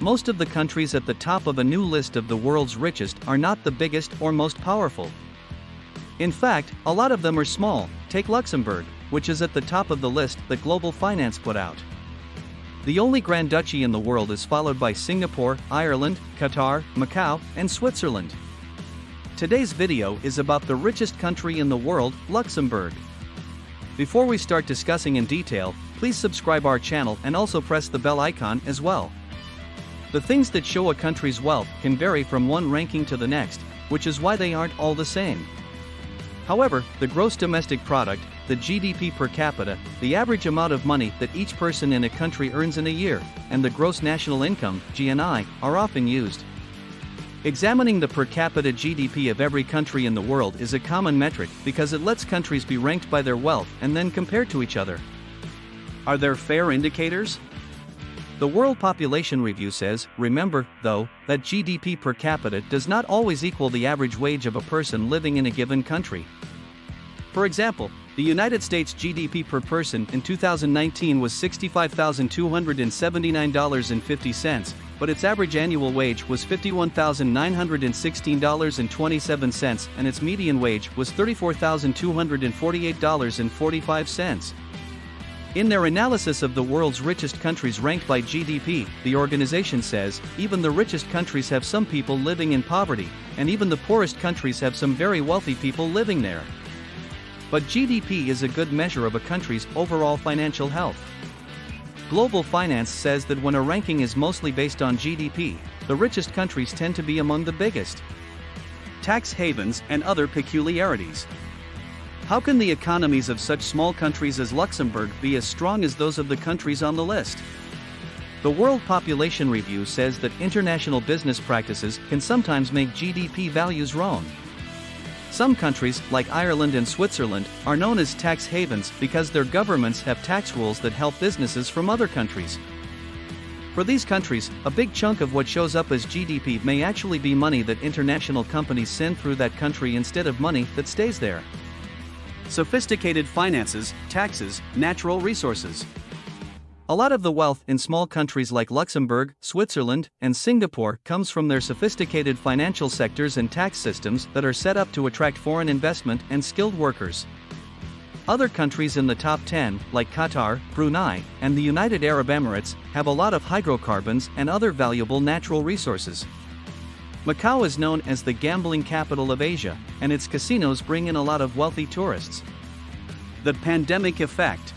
most of the countries at the top of a new list of the world's richest are not the biggest or most powerful. In fact, a lot of them are small, take Luxembourg, which is at the top of the list that Global Finance put out. The only Grand Duchy in the world is followed by Singapore, Ireland, Qatar, Macau, and Switzerland. Today's video is about the richest country in the world, Luxembourg. Before we start discussing in detail, please subscribe our channel and also press the bell icon as well. The things that show a country's wealth can vary from one ranking to the next, which is why they aren't all the same. However, the gross domestic product, the GDP per capita, the average amount of money that each person in a country earns in a year, and the gross national income, GNI, are often used. Examining the per capita GDP of every country in the world is a common metric because it lets countries be ranked by their wealth and then compared to each other. Are there fair indicators? The World Population Review says, remember, though, that GDP per capita does not always equal the average wage of a person living in a given country. For example, the United States GDP per person in 2019 was $65,279.50, but its average annual wage was $51,916.27 and its median wage was $34,248.45. In their analysis of the world's richest countries ranked by GDP, the organization says, even the richest countries have some people living in poverty, and even the poorest countries have some very wealthy people living there. But GDP is a good measure of a country's overall financial health. Global Finance says that when a ranking is mostly based on GDP, the richest countries tend to be among the biggest. Tax havens and other peculiarities. How can the economies of such small countries as Luxembourg be as strong as those of the countries on the list? The World Population Review says that international business practices can sometimes make GDP values wrong. Some countries, like Ireland and Switzerland, are known as tax havens because their governments have tax rules that help businesses from other countries. For these countries, a big chunk of what shows up as GDP may actually be money that international companies send through that country instead of money that stays there. Sophisticated finances, taxes, natural resources. A lot of the wealth in small countries like Luxembourg, Switzerland, and Singapore comes from their sophisticated financial sectors and tax systems that are set up to attract foreign investment and skilled workers. Other countries in the top 10, like Qatar, Brunei, and the United Arab Emirates, have a lot of hydrocarbons and other valuable natural resources. Macau is known as the gambling capital of Asia, and its casinos bring in a lot of wealthy tourists. The pandemic effect.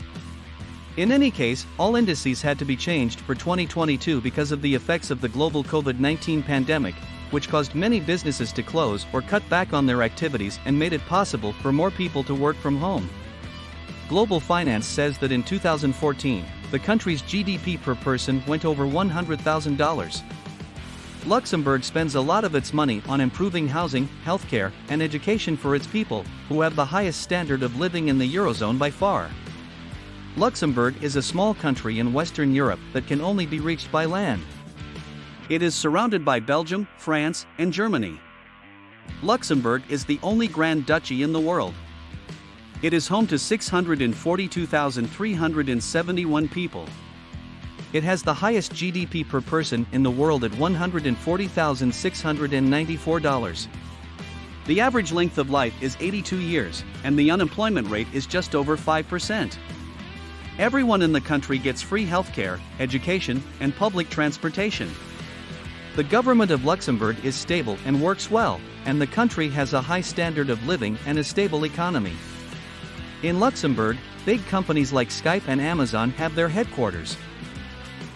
In any case, all indices had to be changed for 2022 because of the effects of the global COVID 19 pandemic, which caused many businesses to close or cut back on their activities and made it possible for more people to work from home. Global Finance says that in 2014, the country's GDP per person went over $100,000. Luxembourg spends a lot of its money on improving housing, healthcare, and education for its people, who have the highest standard of living in the Eurozone by far. Luxembourg is a small country in Western Europe that can only be reached by land. It is surrounded by Belgium, France, and Germany. Luxembourg is the only Grand Duchy in the world. It is home to 642,371 people. It has the highest GDP per person in the world at $140,694. The average length of life is 82 years, and the unemployment rate is just over 5%. Everyone in the country gets free healthcare, education, and public transportation. The government of Luxembourg is stable and works well, and the country has a high standard of living and a stable economy. In Luxembourg, big companies like Skype and Amazon have their headquarters.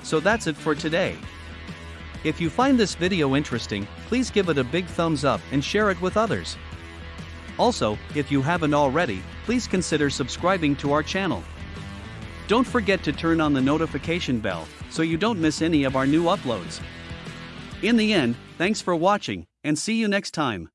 So that's it for today. If you find this video interesting, please give it a big thumbs up and share it with others. Also, if you haven't already, please consider subscribing to our channel. Don't forget to turn on the notification bell so you don't miss any of our new uploads. In the end, thanks for watching, and see you next time.